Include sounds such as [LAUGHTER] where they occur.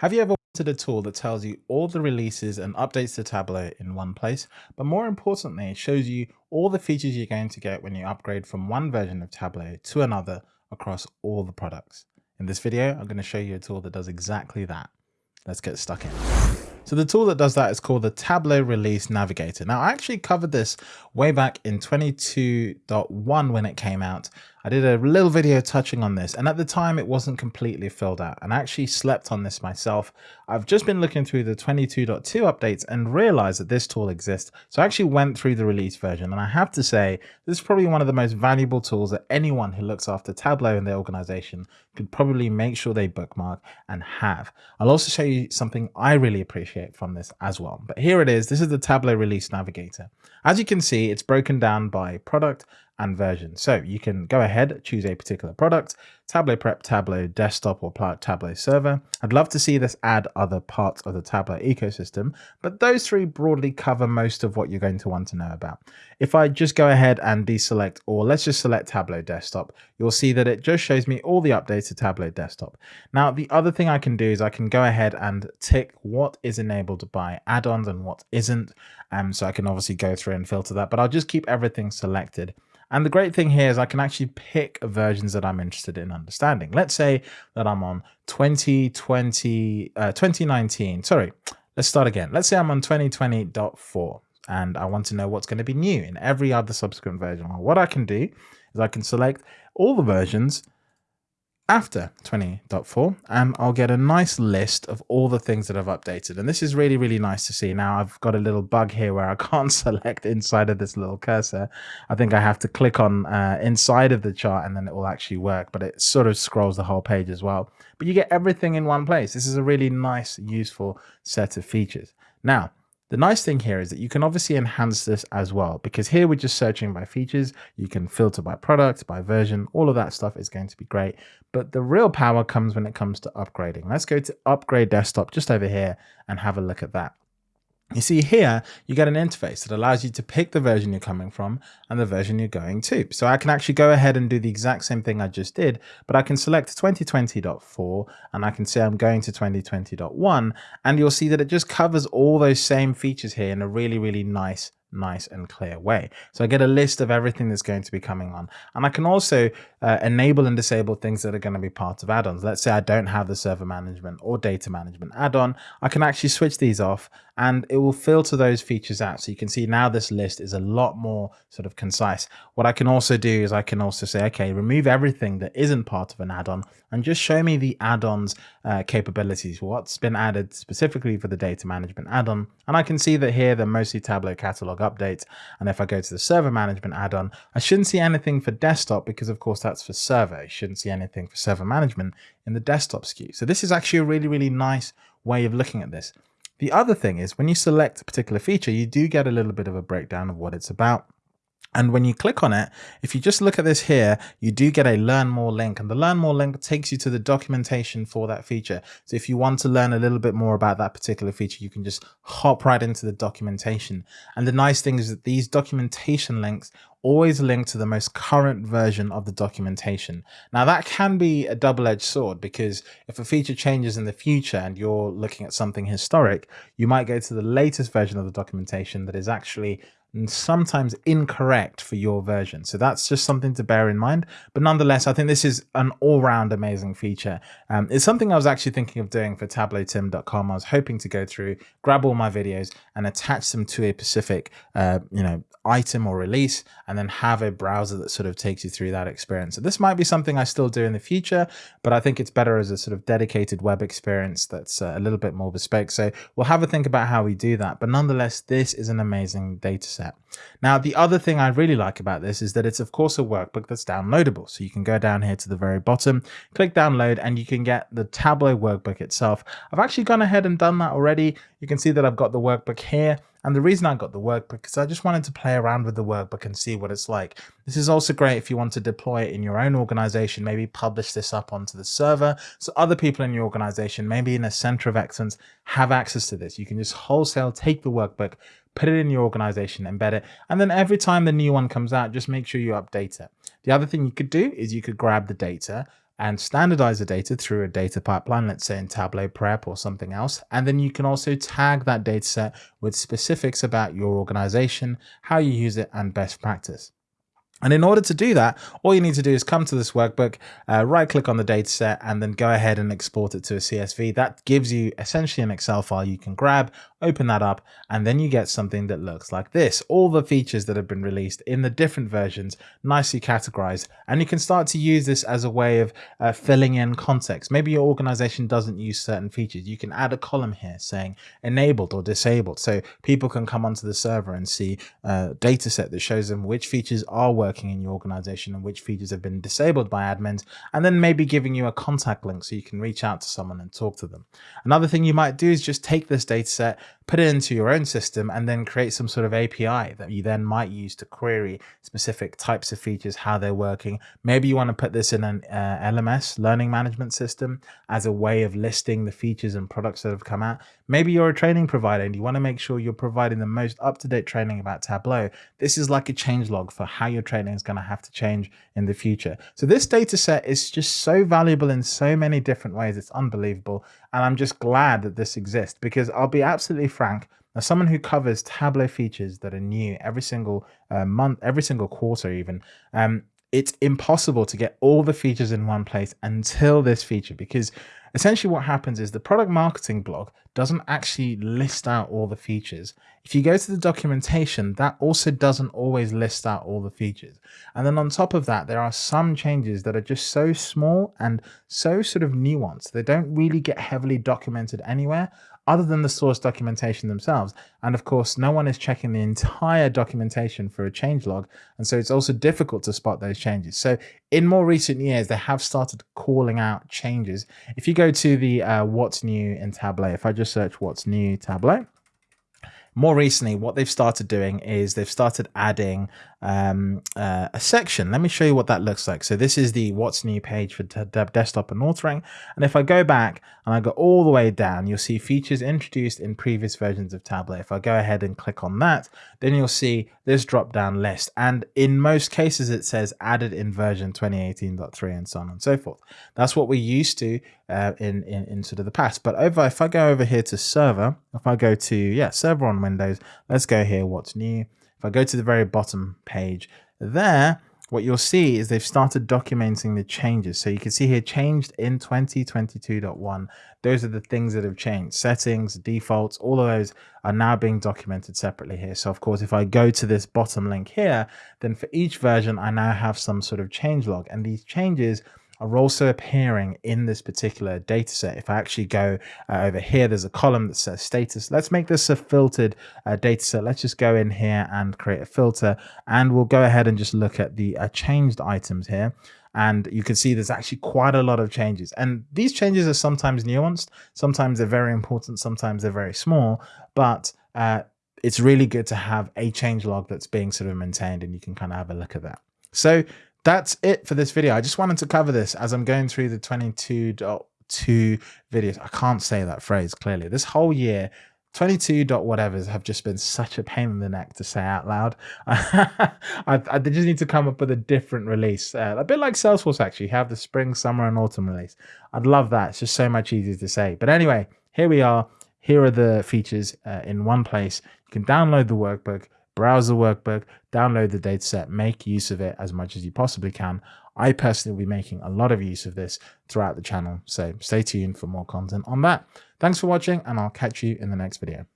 Have you ever wanted a tool that tells you all the releases and updates to Tableau in one place, but more importantly, it shows you all the features you're going to get when you upgrade from one version of Tableau to another across all the products? In this video, I'm going to show you a tool that does exactly that. Let's get stuck in. So the tool that does that is called the Tableau Release Navigator. Now I actually covered this way back in 22.1 when it came out. I did a little video touching on this and at the time it wasn't completely filled out and I actually slept on this myself. I've just been looking through the 22.2 updates and realized that this tool exists. So I actually went through the release version and I have to say this is probably one of the most valuable tools that anyone who looks after Tableau in their organization could probably make sure they bookmark and have. I'll also show you something I really appreciate from this as well. But here it is. This is the Tableau Release Navigator. As you can see, it's broken down by product and version. So you can go ahead, choose a particular product, Tableau Prep, Tableau Desktop, or Tableau Server. I'd love to see this add other parts of the Tableau ecosystem, but those three broadly cover most of what you're going to want to know about. If I just go ahead and deselect, or let's just select Tableau Desktop, you'll see that it just shows me all the updates to Tableau Desktop. Now, the other thing I can do is I can go ahead and tick what is enabled by add-ons and what isn't. Um, so I can obviously go through and filter that, but I'll just keep everything selected. And the great thing here is I can actually pick versions that I'm interested in understanding. Let's say that I'm on 2020, uh, 2019, sorry, let's start again. Let's say I'm on 2020.4 and I want to know what's going to be new in every other subsequent version. Well, what I can do is I can select all the versions after 20.4 and I'll get a nice list of all the things that I've updated. And this is really really nice to see. Now I've got a little bug here where I [LAUGHS] can't select inside of this little cursor. I think I have to click on uh, inside of the chart and then it will actually work but it sort of scrolls the whole page as well. But you get everything in one place. This is a really nice useful set of features. Now the nice thing here is that you can obviously enhance this as well, because here we're just searching by features. You can filter by product, by version, all of that stuff is going to be great. But the real power comes when it comes to upgrading. Let's go to upgrade desktop just over here and have a look at that. You see here, you get an interface that allows you to pick the version you're coming from and the version you're going to. So I can actually go ahead and do the exact same thing I just did, but I can select 2020.4 and I can say I'm going to 2020.1 and you'll see that it just covers all those same features here in a really, really nice nice and clear way. So I get a list of everything that's going to be coming on. And I can also uh, enable and disable things that are going to be part of add-ons. Let's say I don't have the server management or data management add-on. I can actually switch these off and it will filter those features out. So you can see now this list is a lot more sort of concise. What I can also do is I can also say, okay, remove everything that isn't part of an add-on and just show me the add-ons uh, capabilities, what's been added specifically for the data management add-on. And I can see that here they're mostly Tableau catalog updates. And if I go to the server management add-on, I shouldn't see anything for desktop because of course that's for server. You shouldn't see anything for server management in the desktop SKU. So this is actually a really, really nice way of looking at this. The other thing is when you select a particular feature, you do get a little bit of a breakdown of what it's about. And when you click on it, if you just look at this here, you do get a learn more link and the learn more link takes you to the documentation for that feature. So if you want to learn a little bit more about that particular feature, you can just hop right into the documentation. And the nice thing is that these documentation links always link to the most current version of the documentation. Now that can be a double-edged sword because if a feature changes in the future and you're looking at something historic, you might go to the latest version of the documentation that is actually and sometimes incorrect for your version. So that's just something to bear in mind. But nonetheless, I think this is an all-round amazing feature. Um, it's something I was actually thinking of doing for tableautim.com. I was hoping to go through, grab all my videos and attach them to a specific, uh, you know, item or release, and then have a browser that sort of takes you through that experience. So this might be something I still do in the future, but I think it's better as a sort of dedicated web experience that's uh, a little bit more bespoke. So we'll have a think about how we do that. But nonetheless, this is an amazing data set. Now, the other thing I really like about this is that it's of course a workbook that's downloadable. So you can go down here to the very bottom, click download, and you can get the Tableau workbook itself. I've actually gone ahead and done that already. You can see that I've got the workbook here. And the reason I got the workbook is I just wanted to play around with the workbook and see what it's like. This is also great if you want to deploy it in your own organization, maybe publish this up onto the server. So other people in your organization, maybe in a center of excellence, have access to this. You can just wholesale take the workbook, put it in your organization, embed it. And then every time the new one comes out, just make sure you update it. The other thing you could do is you could grab the data, and standardize the data through a data pipeline, let's say in Tableau Prep or something else. And then you can also tag that data set with specifics about your organization, how you use it, and best practice. And in order to do that, all you need to do is come to this workbook, uh, right click on the data set, and then go ahead and export it to a CSV. That gives you essentially an Excel file you can grab, open that up, and then you get something that looks like this. All the features that have been released in the different versions, nicely categorized. And you can start to use this as a way of uh, filling in context. Maybe your organization doesn't use certain features. You can add a column here saying enabled or disabled. So people can come onto the server and see a data set that shows them which features are working working in your organization and which features have been disabled by admins, and then maybe giving you a contact link so you can reach out to someone and talk to them. Another thing you might do is just take this data set, put it into your own system, and then create some sort of API that you then might use to query specific types of features, how they're working. Maybe you want to put this in an uh, LMS, learning management system, as a way of listing the features and products that have come out. Maybe you're a training provider and you want to make sure you're providing the most up-to-date training about Tableau. This is like a change log for how your training is going to have to change in the future. So this data set is just so valuable in so many different ways. It's unbelievable. And I'm just glad that this exists because I'll be absolutely frank, as someone who covers Tableau features that are new every single uh, month, every single quarter even, um, it's impossible to get all the features in one place until this feature because essentially what happens is the product marketing blog doesn't actually list out all the features. If you go to the documentation, that also doesn't always list out all the features. And then on top of that, there are some changes that are just so small and so sort of nuanced. They don't really get heavily documented anywhere other than the source documentation themselves. And of course, no one is checking the entire documentation for a change log. And so it's also difficult to spot those changes. So in more recent years, they have started calling out changes. If you go to the uh, what's new in Tableau, if I just search what's new Tableau, more recently, what they've started doing is they've started adding um, uh, a section. Let me show you what that looks like. So this is the what's new page for desktop and authoring. And if I go back and I go all the way down, you'll see features introduced in previous versions of Tableau. If I go ahead and click on that, then you'll see this drop down list. And in most cases, it says added in version 2018.3 and so on and so forth. That's what we used to uh, in, in, in sort of the past. But over, if I go over here to server, if I go to, yeah, server on Windows, let's go here, what's new. If I go to the very bottom page there, what you'll see is they've started documenting the changes. So you can see here changed in 2022.1. Those are the things that have changed. Settings, defaults, all of those are now being documented separately here. So of course, if I go to this bottom link here, then for each version, I now have some sort of change log and these changes are also appearing in this particular data set. If I actually go uh, over here, there's a column that says status. Let's make this a filtered uh, data set. Let's just go in here and create a filter and we'll go ahead and just look at the uh, changed items here. And you can see there's actually quite a lot of changes. And these changes are sometimes nuanced. Sometimes they're very important. Sometimes they're very small, but uh, it's really good to have a change log that's being sort of maintained and you can kind of have a look at that. So that's it for this video. I just wanted to cover this as I'm going through the 22.2 videos. I can't say that phrase clearly. This whole year, 22 dot whatevers have just been such a pain in the neck to say out loud. [LAUGHS] I, I, just need to come up with a different release, uh, a bit like Salesforce actually, have the spring, summer, and autumn release. I'd love that. It's just so much easier to say. But anyway, here we are. Here are the features uh, in one place. You can download the workbook browse the workbook, download the dataset, make use of it as much as you possibly can. I personally will be making a lot of use of this throughout the channel, so stay tuned for more content on that. Thanks for watching, and I'll catch you in the next video.